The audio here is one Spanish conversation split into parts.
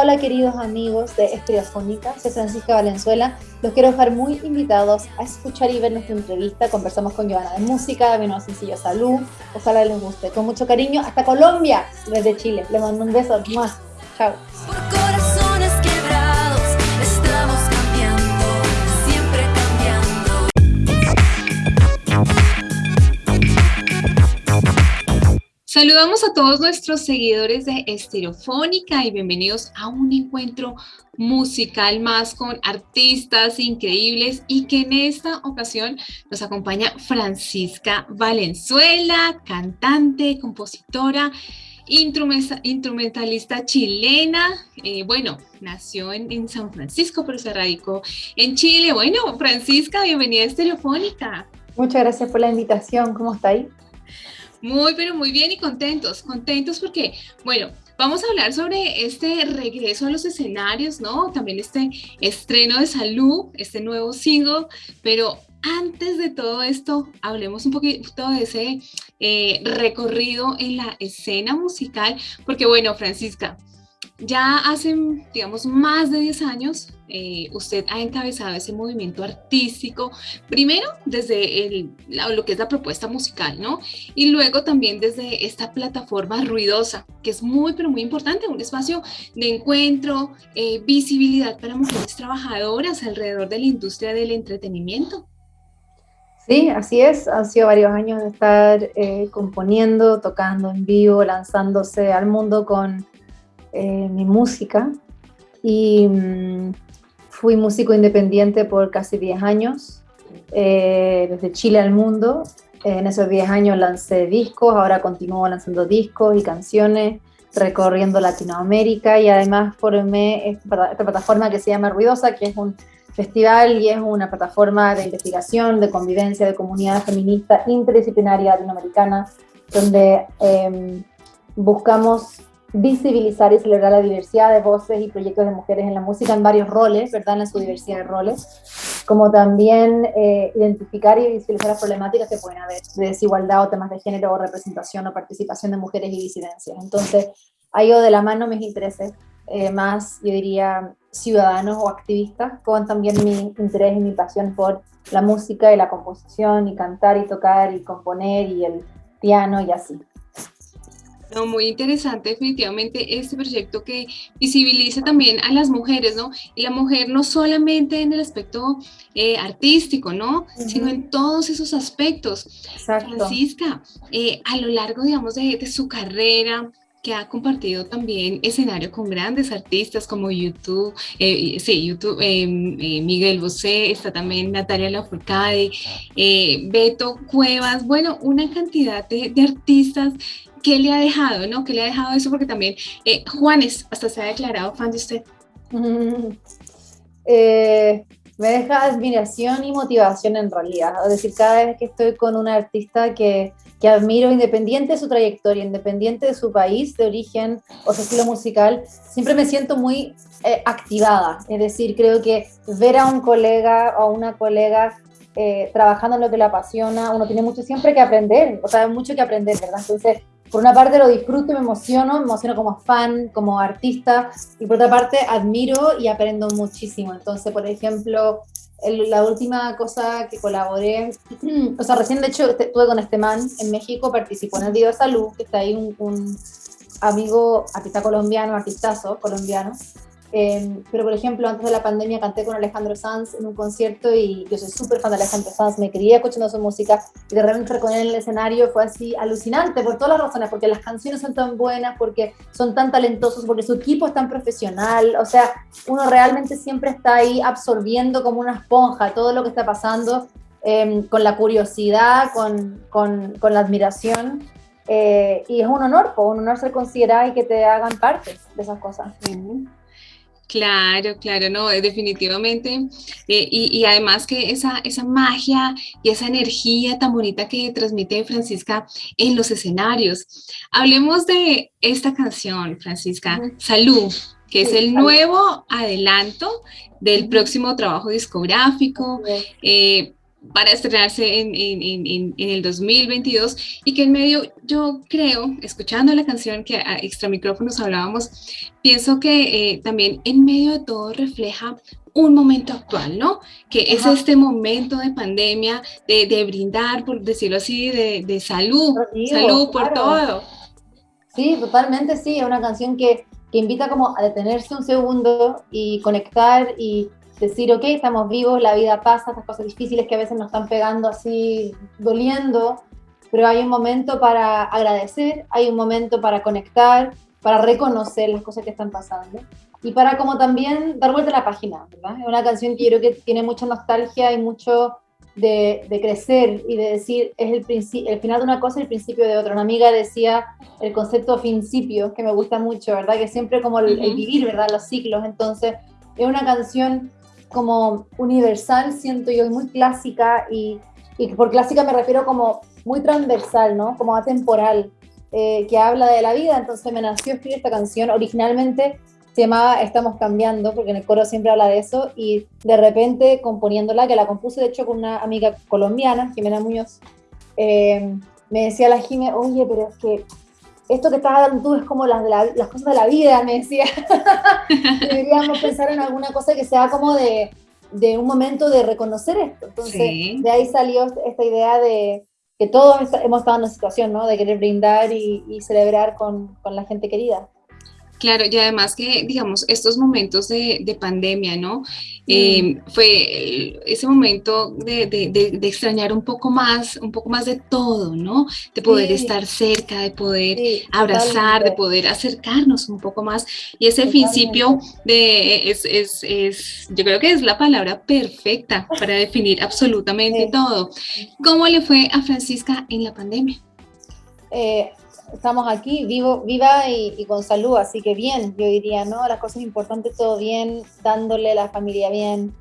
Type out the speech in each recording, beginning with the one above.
Hola, queridos amigos de Estereofónica, soy Francisca Valenzuela. Los quiero dejar muy invitados a escuchar y ver nuestra entrevista. Conversamos con Joana de Música, de nuevo sencillo Salud. Ojalá les guste. Con mucho cariño, hasta Colombia, desde Chile. Les mando un beso. más. Chao. Saludamos a todos nuestros seguidores de Estereofónica y bienvenidos a un encuentro musical más con artistas increíbles y que en esta ocasión nos acompaña Francisca Valenzuela, cantante, compositora, instrumentalista chilena. Eh, bueno, nació en, en, San Francisco, pero se radicó en Chile. Bueno, Francisca, bienvenida a Estereofónica. Muchas gracias por la invitación. ¿Cómo está ahí? Muy, pero muy bien y contentos, contentos porque, bueno, vamos a hablar sobre este regreso a los escenarios, ¿no? También este estreno de Salud, este nuevo single, pero antes de todo esto, hablemos un poquito de ese eh, recorrido en la escena musical, porque bueno, Francisca, ya hace, digamos, más de 10 años, eh, usted ha encabezado ese movimiento artístico, primero desde el, lo que es la propuesta musical, ¿no? Y luego también desde esta plataforma ruidosa, que es muy, pero muy importante, un espacio de encuentro, eh, visibilidad para mujeres trabajadoras alrededor de la industria del entretenimiento. Sí, así es. Han sido varios años de estar eh, componiendo, tocando en vivo, lanzándose al mundo con eh, mi música y mm, fui músico independiente por casi 10 años, eh, desde Chile al mundo. En esos 10 años lancé discos, ahora continúo lanzando discos y canciones, recorriendo Latinoamérica y además formé esta, esta plataforma que se llama Ruidosa, que es un festival y es una plataforma de investigación, de convivencia, de comunidad feminista interdisciplinaria latinoamericana, donde eh, buscamos visibilizar y celebrar la diversidad de voces y proyectos de mujeres en la música en varios roles, ¿verdad? En su diversidad de roles, como también eh, identificar y visibilizar las problemáticas que pueden haber de desigualdad o temas de género o representación o participación de mujeres y disidencias. Entonces, ha ido de la mano mis intereses eh, más, yo diría, ciudadanos o activistas, con también mi interés y mi pasión por la música y la composición y cantar y tocar y componer y el piano y así. No, muy interesante definitivamente este proyecto que visibiliza también a las mujeres, ¿no? Y la mujer no solamente en el aspecto eh, artístico, ¿no? Sino en todos esos aspectos. Exacto. Francisca, eh, a lo largo, digamos, de, su carrera, que ha compartido también escenario con grandes artistas como YouTube, eh, sí, YouTube, Miguel Bosé, está también Natalia Lafourcade, Beto Cuevas, bueno, una cantidad de, de artistas ¿qué le ha dejado, no? ¿Qué le ha dejado eso? Porque también eh, Juanes hasta se ha declarado fan de usted. Eh, me deja admiración y motivación en realidad. Es decir, cada vez que estoy con un artista que, que admiro, independiente de su trayectoria, independiente de su país de origen o su estilo musical, siempre me siento muy eh, activada. Es decir, creo que ver a un colega o una colega trabajando en lo que le apasiona, uno tiene mucho siempre que aprender, o sea, mucho que aprender, ¿verdad? Entonces, por una parte lo disfruto y me emociono, me emociono como fan, como artista, y por otra parte admiro y aprendo muchísimo. Entonces, por ejemplo, la última cosa que colaboré, o sea, recién de hecho estuve con este man en México, participó en el video Salud, que está ahí un, un amigo, artista colombiano, artistazo colombiano, Em, pero, por ejemplo, antes de la pandemia canté con Alejandro Sanz en un concierto y yo soy súper fan de Alejandro Sanz, me crié escuchando su música y de repente con él en el escenario fue así alucinante por todas las razones, porque las canciones son tan buenas, porque son tan talentosos, porque su equipo es tan profesional, o sea, uno realmente siempre está ahí absorbiendo como una esponja todo lo que está pasando em, con la curiosidad, con, con, con la admiración. Eh, y es un honor, un honor ser considerada y que te hagan parte de esas cosas. Claro, claro, no, eh, definitivamente. Eh, y, además que esa, esa magia y esa energía tan bonita que transmite Francisca en los escenarios. Hablemos de esta canción, Francisca, Salud, que es el nuevo adelanto del próximo trabajo discográfico. Eh, para estrenarse en, el 2022 y que en medio, yo creo, escuchando la canción que a extra micrófonos hablábamos, pienso que eh, también en medio de todo refleja un momento actual, ¿no? Que es este momento de pandemia, de, brindar, por decirlo así, de, salud, salud por todo. Sí, totalmente, sí, es una canción que, que invita como a detenerse un segundo y conectar y decir, ok, estamos vivos, la vida pasa, estas cosas difíciles que a veces nos están pegando así, doliendo, pero hay un momento para agradecer, hay un momento para conectar, para reconocer las cosas que están pasando y para como también dar vuelta a la página, ¿verdad? Es una canción que yo creo que tiene mucha nostalgia y mucho de, de crecer y de decir, es el, el final de una cosa y el principio de otra. Una amiga decía el concepto principio, que me gusta mucho, ¿verdad? Que siempre como el, el vivir, ¿verdad? Los ciclos. Entonces, es una canción como universal, siento yo, muy clásica y, y por clásica me refiero como muy transversal, ¿no? Como atemporal, eh, que habla de la vida. Entonces me nació escribir esta canción. Originalmente se llamaba Estamos cambiando, porque en el coro siempre habla de eso, y de repente componiéndola, que la compuse de hecho con una amiga colombiana, Jimena Muñoz, eh, me decía la Jimena, oye, pero es que esto que estás hablando tú es como las, de las cosas de la vida, me decía. Deberíamos pensar en alguna cosa que sea como de, de un momento de reconocer esto. Entonces, de ahí salió esta idea de que todos hemos estado en una situación, ¿no? De querer brindar y, y celebrar con, con la gente querida. Claro, y además que, digamos, estos momentos de, de pandemia, ¿no? Eh, fue ese momento de, de, extrañar un poco más, un poco más de todo, ¿no? De poder estar cerca, de poder abrazar, de poder acercarnos un poco más. Y ese principio de, es, es, es, yo creo que es la palabra perfecta para definir absolutamente todo. ¿Cómo le fue a Francisca en la pandemia? Eh, estamos aquí, vivo, viva y, con salud, así que bien, yo diría, ¿no? Las cosas importantes, todo bien, dándole la familia bien,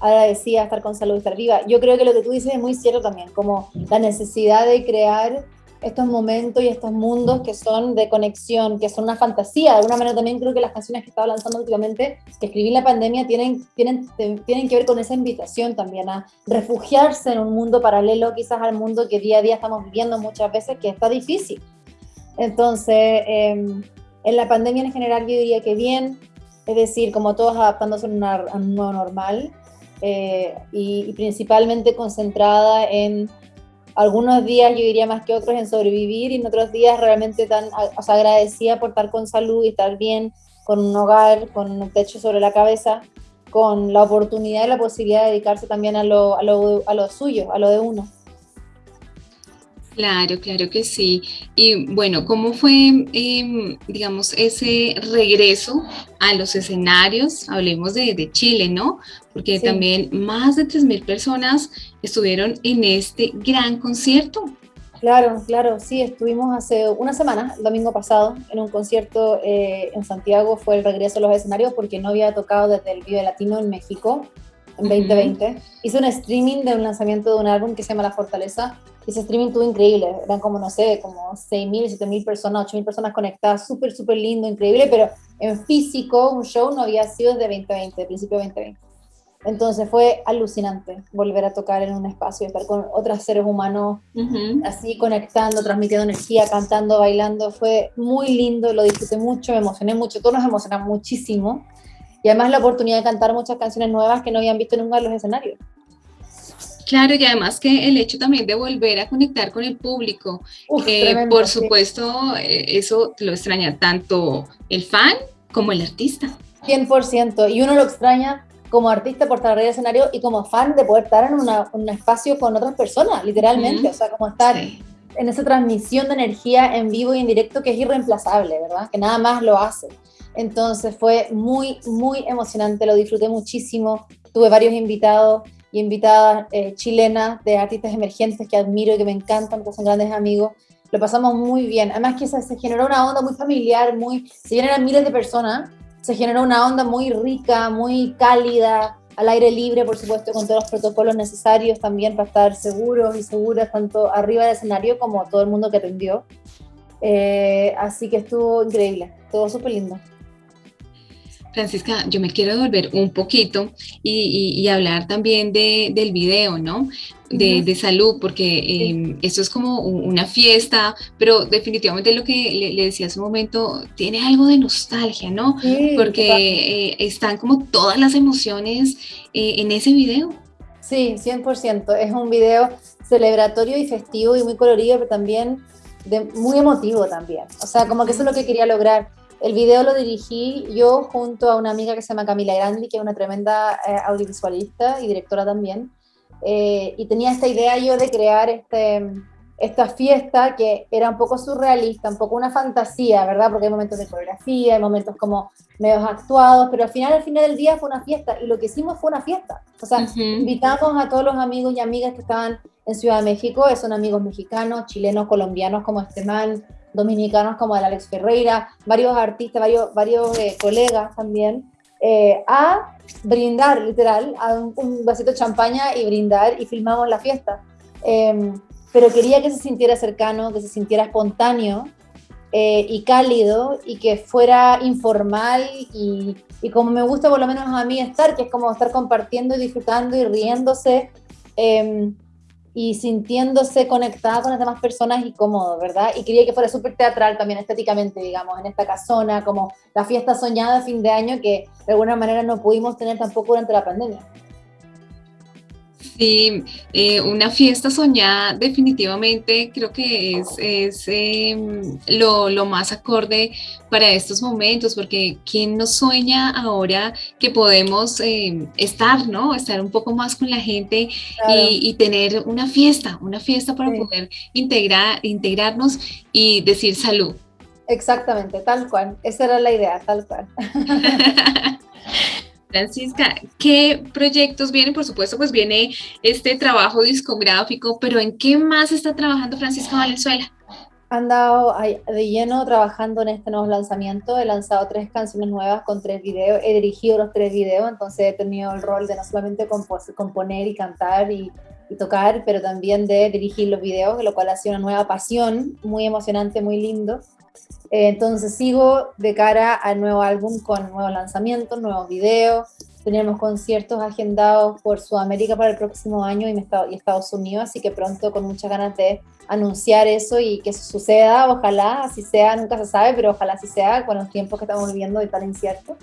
agradecida estar con salud y estar viva. Yo creo que lo que tú dices es muy cierto también, como la necesidad de crear estos momentos y estos mundos que son de conexión, que son una fantasía. De alguna manera también creo que las canciones que estaba lanzando últimamente, que escribí en la pandemia, tienen, tienen, tienen que ver con esa invitación también a refugiarse en un mundo paralelo quizás al mundo que día a día estamos viviendo muchas veces, que está difícil. Entonces, em, en la pandemia en general yo diría que bien, es decir, como todos adaptándose a, un nuevo normal eh, y, principalmente concentrada en algunos días, yo diría más que otros, en sobrevivir y en otros días realmente tan o sea, agradecida por estar con salud y estar bien, con un hogar, con un techo sobre la cabeza, con la oportunidad y la posibilidad de dedicarse también a lo, a lo, a lo suyo, a lo de uno. Claro, claro que sí. Y bueno, ¿cómo fue, em, digamos, ese regreso a los escenarios? Hablemos de, Chile, ¿no? Porque también más de 3.000 personas estuvieron en este gran concierto. Claro, claro, sí, estuvimos hace una semana, el domingo pasado, en un concierto eh, en Santiago, fue el regreso a los escenarios porque no había tocado desde el Vive Latino en México en 2020. Hice un streaming de un lanzamiento de un álbum que se llama La Fortaleza, ese streaming tuvo increíble, eran como, no sé, como 6.000, 7.000 personas, 8.000 personas conectadas, súper, súper lindo, increíble, pero en físico un show no había sido desde 2020, de principio de 2020. Entonces fue alucinante volver a tocar en un espacio, estar con otros seres humanos, así conectando, transmitiendo energía, cantando, bailando. Fue muy lindo, lo disfruté mucho, me emocioné mucho, todos nos emocionamos muchísimo. Y además la oportunidad de cantar muchas canciones nuevas que no habían visto nunca en los escenarios. Claro, y además que el hecho también de volver a conectar con el público, eh, por supuesto, eh, eso lo extraña tanto el fan como el artista. 100%, y uno lo extraña como artista por estar arriba del escenario y como fan de poder estar en un espacio con otras personas, literalmente, o sea, como estar en esa transmisión de energía en vivo y en directo que es irreemplazable, ¿verdad? Que nada más lo hace. Entonces fue muy, muy emocionante, lo disfruté muchísimo, tuve varios invitados y invitadas eh, chilenas de artistas emergentes que admiro y que me encantan, que son grandes amigos. Lo pasamos muy bien. Además que se, se generó una onda muy familiar, muy, si bien eran miles de personas, se generó una onda muy rica, muy cálida, al aire libre, por supuesto, con todos los protocolos necesarios también para estar seguros y seguras, tanto arriba del escenario como todo el mundo que atendió. Eh, así que estuvo increíble, todo súper lindo. Francisca, yo me quiero devolver un poquito y, hablar también del video, ¿no? De, salud, porque eh, esto es como una fiesta, pero definitivamente lo que le, decía hace un momento, tiene algo de nostalgia, ¿no? porque eh, están como todas las emociones eh, en ese video. Sí, 100%. Es un video celebratorio y festivo y muy colorido, pero también muy emotivo también. O sea, como que eso es lo que quería lograr el video lo dirigí yo junto a una amiga que se llama Camila Grandi, que es una tremenda eh, audiovisualista y directora también. Eh, y tenía esta idea yo de crear este, esta fiesta que era un poco surrealista, un poco una fantasía, ¿verdad? Porque hay momentos de coreografía, hay momentos como medios actuados, pero al final, al final del día fue una fiesta y lo que hicimos fue una fiesta. O sea, invitamos a todos los amigos y amigas que estaban en Ciudad de México, son amigos mexicanos, chilenos, colombianos como Estemán, dominicanos como el Alex Ferreira, varios artistas, varios, eh, colegas también, eh, a brindar, literal, a un, vasito de champaña y brindar y filmamos la fiesta. Em, pero quería que se sintiera cercano, que se sintiera espontáneo eh, y cálido y que fuera informal y, y, como me gusta por lo menos a mí estar, que es como estar compartiendo y disfrutando y riéndose. Y sintiéndose conectada con las demás personas y cómodo, ¿verdad? Y quería que fuera súper teatral también estéticamente, digamos, en esta casona, como la fiesta soñada de fin de año que de alguna manera no pudimos tener tampoco durante la pandemia. Sí, eh, una fiesta soñada definitivamente creo que es, em, lo, más acorde para estos momentos, porque ¿quién nos sueña ahora que podemos em, estar, ¿no? Estar un poco más con la gente y, tener una fiesta, una fiesta para poder integrar, integrarnos y decir salud. Exactamente, tal cual. Esa era la idea, tal cual. Francisca, ¿qué proyectos vienen? Por supuesto, pues viene este trabajo discográfico, pero ¿en qué más está trabajando Francisca Valenzuela? Andado de lleno trabajando en este nuevo lanzamiento. He lanzado tres canciones nuevas con tres videos. He dirigido los tres videos, entonces he tenido el rol de no solamente componer y cantar y, y tocar, pero también de dirigir los videos, lo cual ha sido una nueva pasión, muy emocionante, muy lindo. Entonces sigo de cara al nuevo álbum con nuevos lanzamientos, nuevos videos. Tenemos conciertos agendados por Sudamérica para el próximo año y, Estados Unidos, así que pronto con muchas ganas de anunciar eso y que eso suceda, ojalá así sea, nunca se sabe, pero ojalá así sea con los tiempos que estamos viviendo y tan inciertos.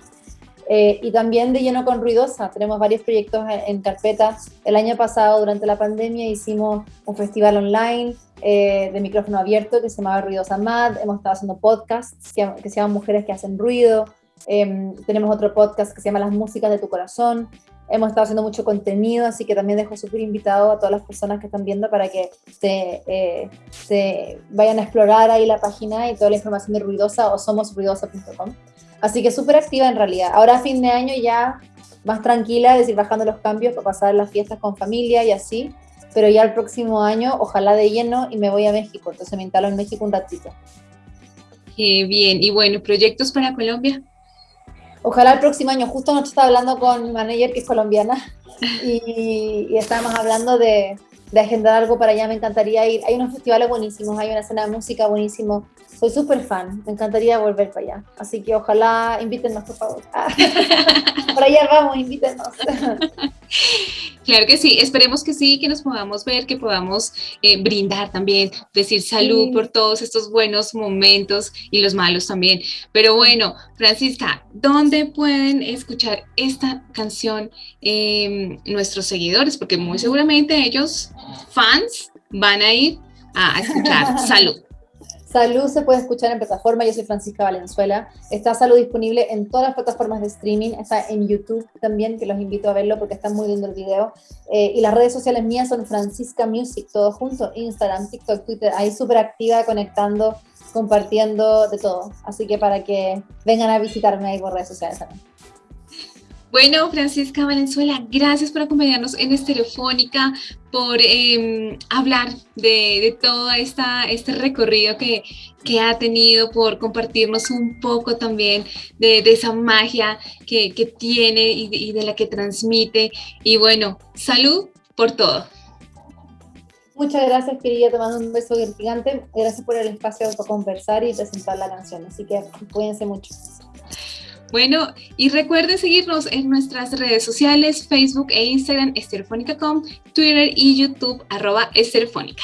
Eh, y también de lleno con Ruidosa, tenemos varios proyectos en, carpeta. El año pasado, durante la pandemia, hicimos un festival online eh, de micrófono abierto que se llamaba Ruidosa Mad. Hemos estado haciendo podcasts que, se llaman Mujeres que hacen ruido. Em, tenemos otro podcast que se llama Las músicas de tu corazón. Hemos estado haciendo mucho contenido, así que también dejo súper invitado a todas las personas que están viendo para que se, eh, se vayan a explorar ahí la página y toda la información de Ruidosa o somosruidosa.com. Así que súper activa en realidad. Ahora a fin de año ya más tranquila, es decir, bajando los cambios para pasar las fiestas con familia y así pero ya el próximo año, ojalá de lleno, y me voy a México, entonces me instalo en México un ratito. Qué bien, y bueno, ¿proyectos para Colombia? Ojalá el próximo año, justo anoche estaba hablando con mi manager que es colombiana y, y estábamos hablando de, de agendar algo para allá, me encantaría ir. Hay unos festivales buenísimos, hay una escena de música buenísimo. Soy súper fan, me encantaría volver para allá. Así que ojalá invítenos, por favor. para allá vamos, invítenos. Claro que sí, esperemos que sí, que nos podamos ver, que podamos eh, brindar también, decir salud por todos estos buenos momentos y los malos también. Pero bueno, Francisca, ¿dónde pueden escuchar esta canción em, nuestros seguidores? Porque muy seguramente ellos, fans, van a ir a escuchar salud. Salud se puede escuchar en plataforma, yo soy Francisca Valenzuela. Está Salud disponible en todas las plataformas de streaming, está en YouTube también, que los invito a verlo porque está muy lindo el video. Eh, y las redes sociales mías son Francisca Music, todo junto, Instagram, TikTok, Twitter, ahí súper activa, conectando, compartiendo de todo. Así que para que vengan a visitarme ahí por redes sociales también. Bueno, Francisca Valenzuela, gracias por acompañarnos en Estereofónica, por em, hablar de, todo esta, este recorrido que, ha tenido, por compartirnos un poco también de, esa magia que, tiene y de, la que transmite. Y bueno, salud por todo. Muchas gracias, querida. Te mando un beso gigante. Gracias por el espacio para conversar y presentar la canción. Así que cuídense mucho. Bueno, y recuerden seguirnos en nuestras redes sociales, Facebook e Instagram, esterefónica.com, Twitter y YouTube, arroba esterefónica.